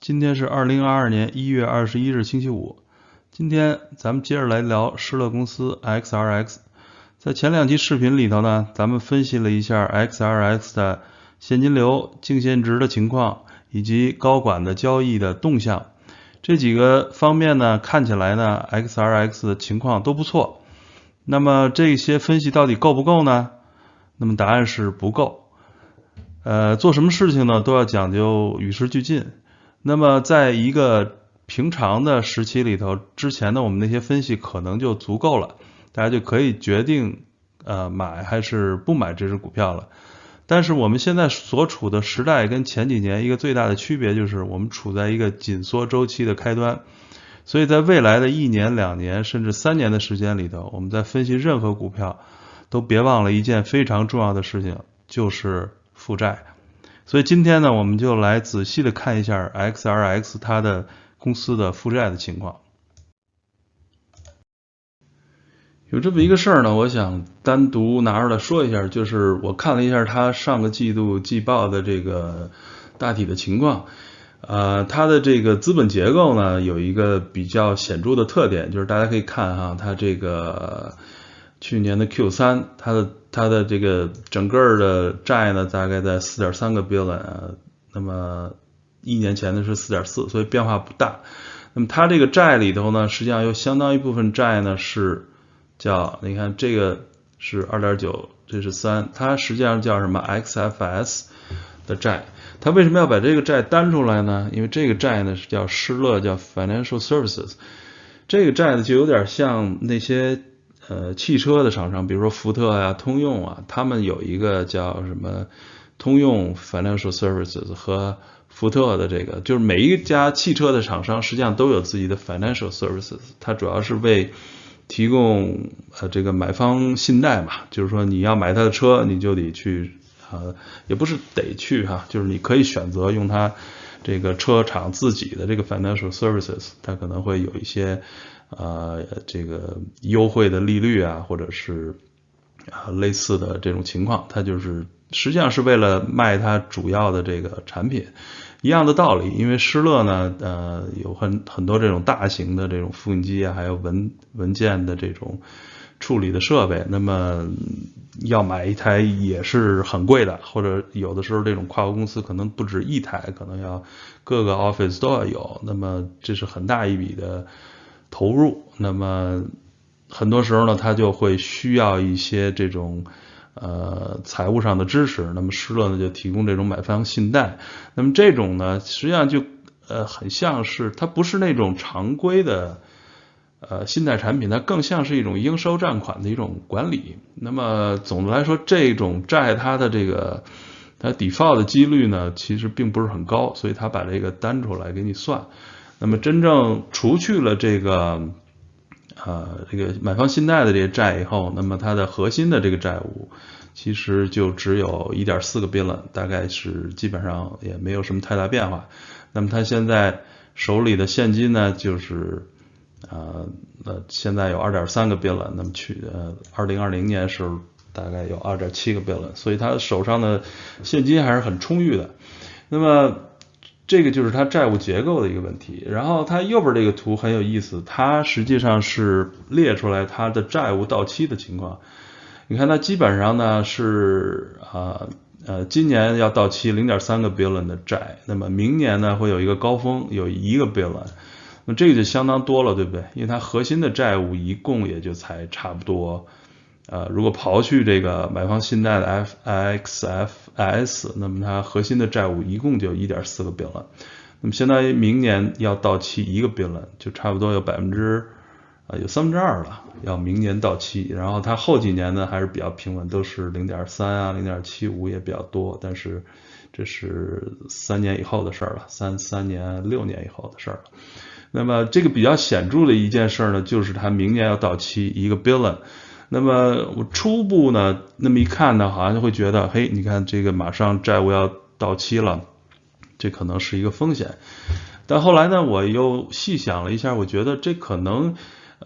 今天是二零二二年一月二十一日星期五。今天咱们接着来聊施乐公司 XRX。在前两期视频里头呢，咱们分析了一下 XRX 的现金流、净现值的情况，以及高管的交易的动向。这几个方面呢，看起来呢，XRX 情况都不错。那么这些分析到底够不够呢？那么答案是不够。呃，做什么事情呢，都要讲究与时俱进。那么，在一个平常的时期里头，之前的我们那些分析可能就足够了，大家就可以决定呃买还是不买这只股票了。但是我们现在所处的时代跟前几年一个最大的区别就是，我们处在一个紧缩周期的开端，所以在未来的一年、两年甚至三年的时间里头，我们在分析任何股票，都别忘了一件非常重要的事情，就是负债。所以今天呢，我们就来仔细的看一下 XRX 它的公司的负债的情况。有这么一个事儿呢，我想单独拿出来说一下，就是我看了一下它上个季度季报的这个大体的情况，呃，它的这个资本结构呢有一个比较显著的特点，就是大家可以看哈，它这个去年的 Q 三，它的它的这个整个的债呢，大概在四点三个 billion，那么一年前的是四点四，所以变化不大。那么它这个债里头呢，实际上有相当一部分债呢是叫，你看这个是二点九，这是三，它实际上叫什么 XFS 的债。它为什么要把这个债单出来呢？因为这个债呢是叫施乐，叫 Financial Services，这个债呢就有点像那些。呃，汽车的厂商，比如说福特啊、通用啊，他们有一个叫什么通用 Financial Services 和福特的这个，就是每一家汽车的厂商实际上都有自己的 Financial Services，它主要是为提供呃这个买方信贷嘛，就是说你要买他的车，你就得去啊，也不是得去哈，就是你可以选择用它这个车厂自己的这个 Financial Services，它可能会有一些。呃，这个优惠的利率啊，或者是啊类似的这种情况，它就是实际上是为了卖它主要的这个产品，一样的道理。因为施乐呢，呃，有很很多这种大型的这种复印机啊，还有文文件的这种处理的设备，那么要买一台也是很贵的，或者有的时候这种跨国公司可能不止一台，可能要各个 office 都要有，那么这是很大一笔的。投入，那么很多时候呢，他就会需要一些这种呃财务上的支持。那么施乐呢就提供这种买方信贷。那么这种呢，实际上就呃很像是它不是那种常规的呃信贷产品，它更像是一种应收账款的一种管理。那么总的来说，这种债它的这个它 default 的几率呢，其实并不是很高，所以它把这个单出来给你算。那么真正除去了这个，呃，这个买方信贷的这些债以后，那么它的核心的这个债务其实就只有一点四个 billion，大概是基本上也没有什么太大变化。那么它现在手里的现金呢，就是呃，呃，现在有二点三个 billion，那么去呃，二零二零年时候大概有二点七个 billion，所以它手上的现金还是很充裕的。那么这个就是它债务结构的一个问题，然后它右边这个图很有意思，它实际上是列出来它的债务到期的情况。你看它基本上呢是啊呃今年要到期零点三个 billion 的债，那么明年呢会有一个高峰，有一个 billion，那这个就相当多了，对不对？因为它核心的债务一共也就才差不多。呃，如果刨去这个买方信贷的 F I X F S，那么它核心的债务一共就一点四个 billion，那么相当于明年要到期一个 billion，就差不多有百分之啊有三分之二了，要明年到期。然后它后几年呢还是比较平稳，都是零点三啊，零点七五也比较多，但是这是三年以后的事儿了，三三年六年以后的事儿了。那么这个比较显著的一件事呢，就是它明年要到期一个 billion。那么我初步呢，那么一看呢，好像就会觉得，嘿，你看这个马上债务要到期了，这可能是一个风险。但后来呢，我又细想了一下，我觉得这可能，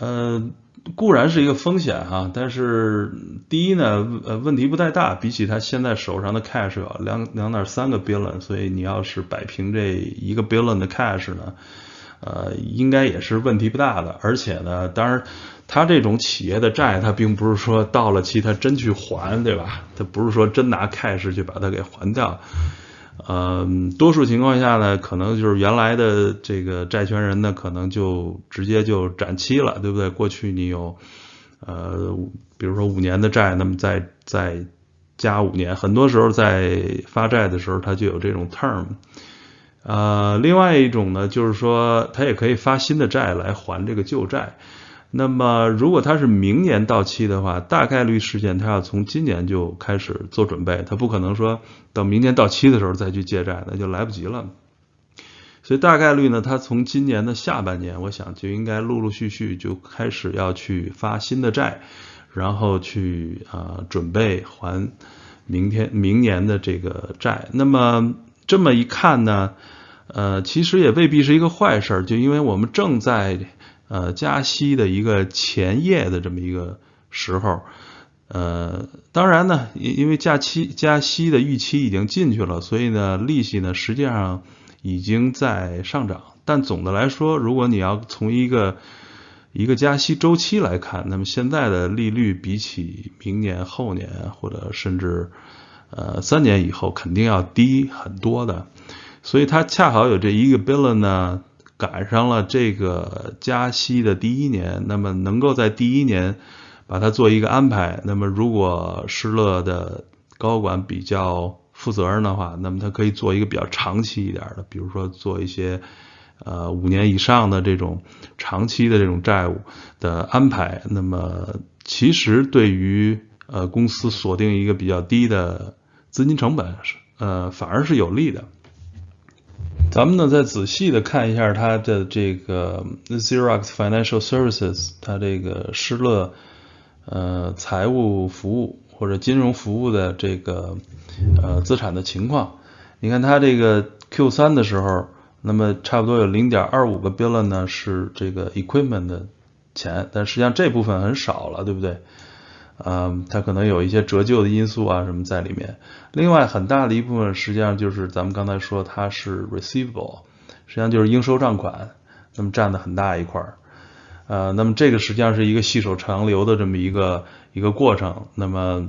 呃，固然是一个风险哈，但是第一呢，呃，问题不太大，比起他现在手上的 cash 两两点三个 billion，所以你要是摆平这一个 billion 的 cash 呢，呃，应该也是问题不大的。而且呢，当然，他这种企业的债，他并不是说到了期他真去还，对吧？他不是说真拿 cash 去把它给还掉。嗯，多数情况下呢，可能就是原来的这个债权人呢，可能就直接就展期了，对不对？过去你有，呃，比如说五年的债，那么再再加五年，很多时候在发债的时候，它就有这种 term。呃，另外一种呢，就是说它也可以发新的债来还这个旧债。那么，如果它是明年到期的话，大概率事件它要从今年就开始做准备，它不可能说等明年到期的时候再去借债，那就来不及了。所以大概率呢，它从今年的下半年，我想就应该陆陆续续就开始要去发新的债，然后去啊准备还明天明年的这个债。那么这么一看呢，呃，其实也未必是一个坏事，就因为我们正在。呃，加息的一个前夜的这么一个时候，呃，当然呢，因因为加息加息的预期已经进去了，所以呢，利息呢实际上已经在上涨。但总的来说，如果你要从一个一个加息周期来看，那么现在的利率比起明年、后年或者甚至呃三年以后，肯定要低很多的。所以它恰好有这一个 billion 呢。赶上了这个加息的第一年，那么能够在第一年把它做一个安排。那么如果施乐的高管比较负责任的话，那么他可以做一个比较长期一点的，比如说做一些呃五年以上的这种长期的这种债务的安排。那么其实对于呃公司锁定一个比较低的资金成本，呃反而是有利的。咱们呢再仔细的看一下它的这个 Xerox Financial Services，它这个施乐呃财务服务或者金融服务的这个呃资产的情况。你看它这个 Q 三的时候，那么差不多有零点二五个 billion 呢是这个 equipment 的钱，但实际上这部分很少了，对不对？嗯，它可能有一些折旧的因素啊什么在里面。另外很大的一部分实际上就是咱们刚才说它是 receivable，实际上就是应收账款，那么占的很大一块儿。呃，那么这个实际上是一个细水长流的这么一个一个过程。那么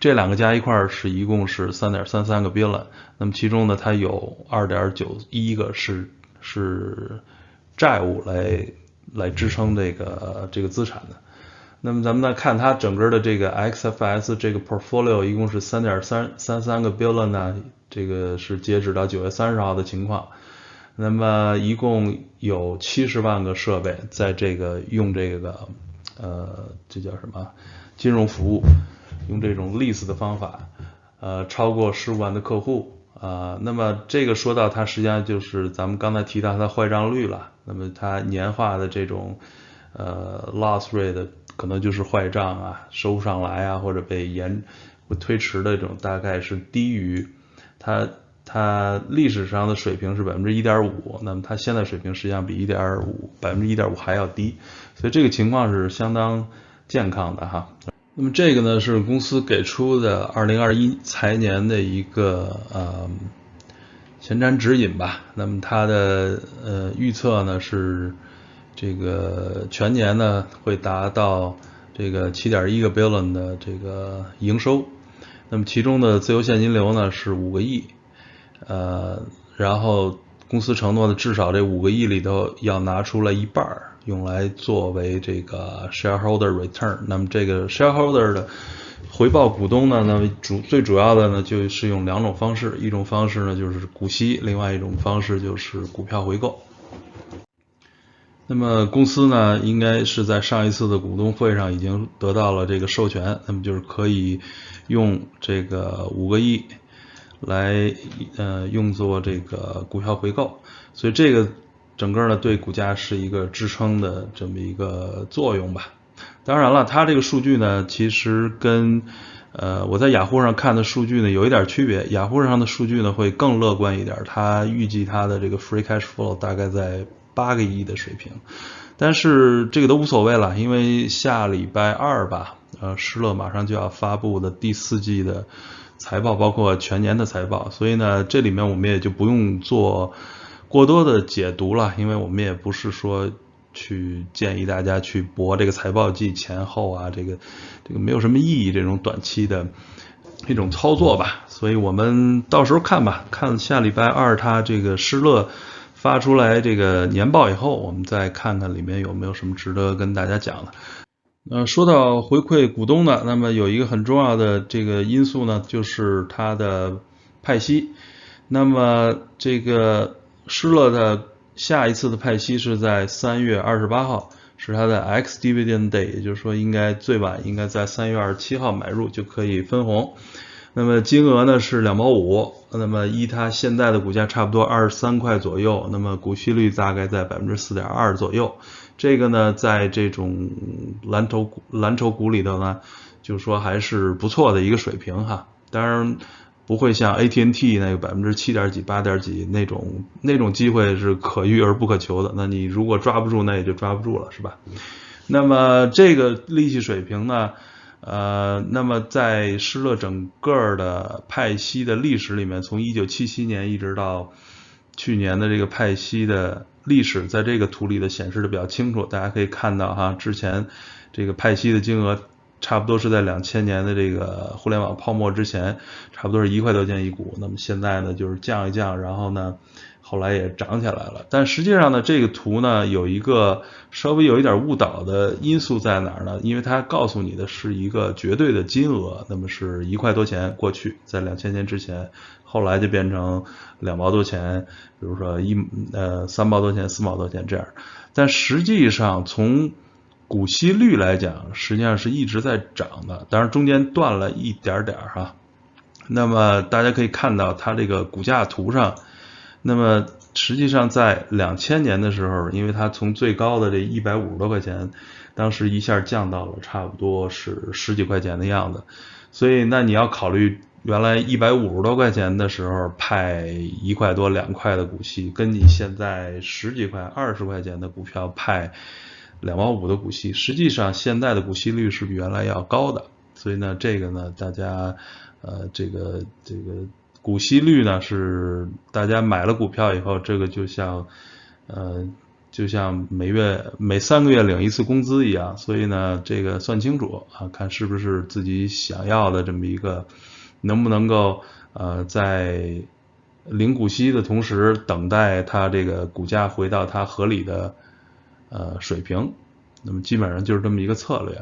这两个加一块儿是一共是三点三三个 billion，那么其中呢它有二点九一个是是债务来来支撑这个这个资产的。那么咱们再看它整个的这个 XFS 这个 portfolio 一共是三点三三三个 billion 呢，这个是截止到九月三十号的情况。那么一共有七十万个设备在这个用这个呃这叫什么金融服务，用这种 lease 的方法，呃超过十五万的客户啊。那么这个说到它实际上就是咱们刚才提到它的坏账率了。那么它年化的这种呃 loss rate。可能就是坏账啊，收不上来啊，或者被延会推迟的这种，大概是低于它它历史上的水平是百分之一点五，那么它现在水平实际上比一点五百分之一点五还要低，所以这个情况是相当健康的哈。那么这个呢是公司给出的二零二一财年的一个呃前瞻指引吧，那么它的呃预测呢是。这个全年呢会达到这个七点一个 billion 的这个营收，那么其中的自由现金流呢是五个亿，呃，然后公司承诺的至少这五个亿里头要拿出来一半儿用来作为这个 shareholder return，那么这个 shareholder 的回报股东呢，那么主最主要的呢就是用两种方式，一种方式呢就是股息，另外一种方式就是股票回购。那么公司呢，应该是在上一次的股东会上已经得到了这个授权，那么就是可以用这个五个亿来呃用作这个股票回购，所以这个整个呢对股价是一个支撑的这么一个作用吧。当然了，它这个数据呢，其实跟呃我在雅虎上看的数据呢有一点区别，雅虎上的数据呢会更乐观一点，它预计它的这个 free cash flow 大概在。八个亿的水平。但是这个都无所谓了，因为下礼拜二吧，呃，施乐马上就要发布的第四季的财报，包括全年的财报，所以呢，这里面我们也就不用做过多的解读了，因为我们也不是说去建议大家去博这个财报季前后啊，这个这个没有什么意义，这种短期的一种操作吧，所以我们到时候看吧，看下礼拜二它这个施乐。发出来这个年报以后，我们再看看里面有没有什么值得跟大家讲的。呃，说到回馈股东的，那么有一个很重要的这个因素呢，就是它的派息。那么这个施乐的下一次的派息是在三月二十八号，是它的 X dividend day，也就是说应该最晚应该在三月二十七号买入就可以分红。那么金额呢是两毛五，那么依它现在的股价差不多二十三块左右，那么股息率大概在百分之四点二左右。这个呢，在这种蓝筹股蓝筹股里头呢，就是说还是不错的一个水平哈。当然不会像 ATNT 那个百分之七点几、八点几那种那种机会是可遇而不可求的。那你如果抓不住，那也就抓不住了，是吧？那么这个利息水平呢？呃，那么在施乐整个的派息的历史里面，从一九七七年一直到去年的这个派息的历史，在这个图里的显示的比较清楚，大家可以看到哈，之前这个派息的金额差不多是在两千年的这个互联网泡沫之前，差不多是一块多钱一股，那么现在呢就是降一降，然后呢。后来也涨起来了，但实际上呢，这个图呢有一个稍微有一点误导的因素在哪儿呢？因为它告诉你的是一个绝对的金额，那么是一块多钱过去，在两千年之前，后来就变成两毛多钱，比如说一呃三毛多钱、四毛多钱这样。但实际上从股息率来讲，实际上是一直在涨的，当然中间断了一点点哈。那么大家可以看到它这个股价图上。那么实际上在两千年的时候，因为它从最高的这一百五十多块钱，当时一下降到了差不多是十几块钱的样子，所以那你要考虑原来一百五十多块钱的时候派一块多两块的股息，跟你现在十几块二十块钱的股票派两毛五的股息，实际上现在的股息率是比原来要高的，所以呢这个呢大家呃这个这个。股息率呢是大家买了股票以后，这个就像呃就像每月每三个月领一次工资一样，所以呢这个算清楚啊，看是不是自己想要的这么一个，能不能够呃在领股息的同时等待它这个股价回到它合理的呃水平，那么基本上就是这么一个策略。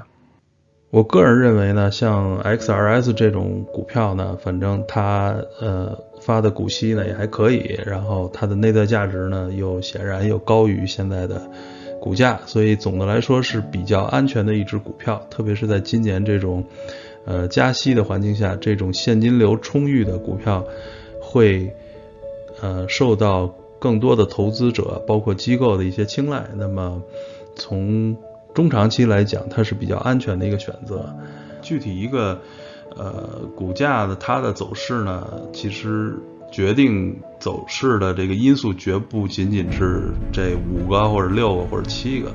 我个人认为呢，像 XRS 这种股票呢，反正它呃发的股息呢也还可以，然后它的内在价值呢又显然又高于现在的股价，所以总的来说是比较安全的一只股票。特别是在今年这种呃加息的环境下，这种现金流充裕的股票会呃受到更多的投资者，包括机构的一些青睐。那么从中长期来讲，它是比较安全的一个选择。具体一个呃股价的它的走势呢，其实决定走势的这个因素绝不仅仅是这五个或者六个或者七个，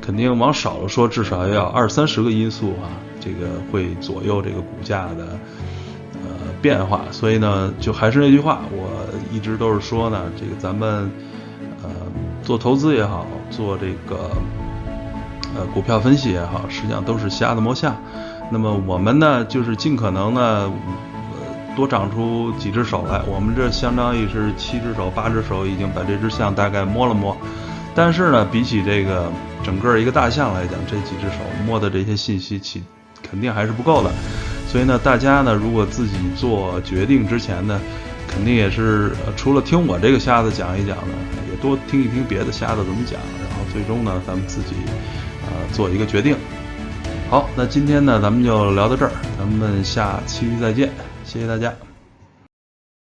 肯定往少了说，至少要二三十个因素啊，这个会左右这个股价的变化。所以呢，就还是那句话，我一直都是说呢，这个咱们呃做投资也好，做这个。呃，股票分析也好，实际上都是瞎子摸象。那么我们呢，就是尽可能呢，呃，多长出几只手来。我们这相当于是七只手、八只手，已经把这只象大概摸了摸。但是呢，比起这个整个一个大象来讲，这几只手摸的这些信息，其肯定还是不够的。所以呢，大家呢，如果自己做决定之前呢，肯定也是除了听我这个瞎子讲一讲呢，也多听一听别的瞎子怎么讲，然后最终呢，咱们自己。呃，做一个决定。好，那今天呢，咱们就聊到这儿，咱们下期再见，谢谢大家。